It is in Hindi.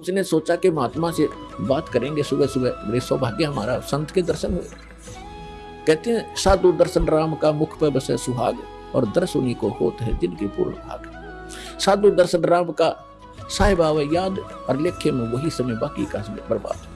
उसने सोचा कि महात्मा से बात करेंगे सुबह सुबह। बड़े सौभाग्य हमारा, संत के दर्शन हुए। कहते हैं, साधु दर्शन राम का मुख पर बसे सुहाग और दर्श उन्हीं को होते हैं जिनकी पूर्ण भाग। साधु दर्शन राम का साहिब याद और लेखे में वही समय बाकी का समय बर्बाद।